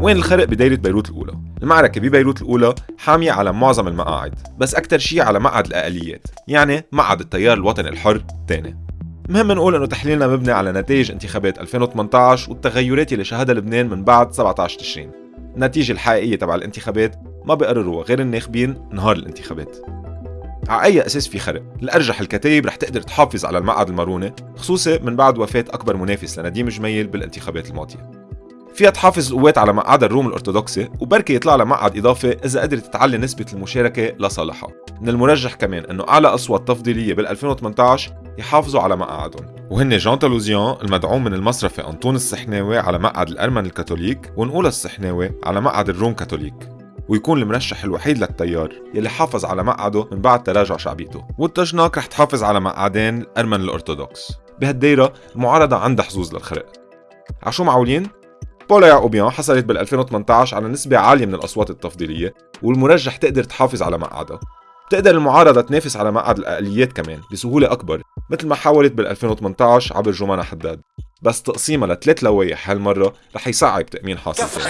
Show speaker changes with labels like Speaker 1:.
Speaker 1: وين الخرق بدايرة بيروت الأولى؟ المعركة ببيروت الأولى حامية على معظم المقاعد بس أكثر شيء على مقعد الأقليات يعني مقعد التيار الوطني الحر الثاني. مهم نقول إنه تحليلنا مبني على نتائج انتخابات 2018 والتغيرات اللي شهدها لبنان من بعد 17 تشرين. النتيجة الحقيقية تبع الانتخابات ما بيقرروها غير الناخبين نهار الانتخابات. على أي أساس في خرق؟ الأرجح الكتايب رح تقدر تحافظ على المقعد المرونة خصوصي من بعد وفاة أكبر منافس لنديم جميل بالانتخابات الماضية. فيها تحافظ القوات على مقعد الروم الأرثوذكسي وبركي يطلع لها مقعد إضافي إذا قدرت تعلي نسبة المشاركة لصالحها من المرجح كمان أنه أعلى أصوات تفضيلية بال 2018 يحافظوا على مقاعدهم وهن جان تالوزيان المدعوم من المصرفي أنطون السحناوي على مقعد الأرمن الكاثوليك ونقول السحناوي على مقعد الروم كاثوليك. ويكون المرشح الوحيد للتيار يلي حافظ على مقعده من بعد تراجع شعبيته. والتجناك رح تحافظ على مقعدين الأرمن الأرثوذكس. بهالدايرة المعارضة عندها حظوظ للخرق عشو معولين؟ بولا يعقوبيان حصلت بال 2018 على نسبة عالية من الأصوات التفضيلية والمرجح تقدر تحافظ على مقعدها. بتقدر المعارضة تنافس على مقعد الأقليات كمان بسهولة أكبر مثل ما حاولت بال 2018 عبر جمانة حداد. بس تقسيمها لثلاث لوايح هالمرة رح يصعب تأمين حاصل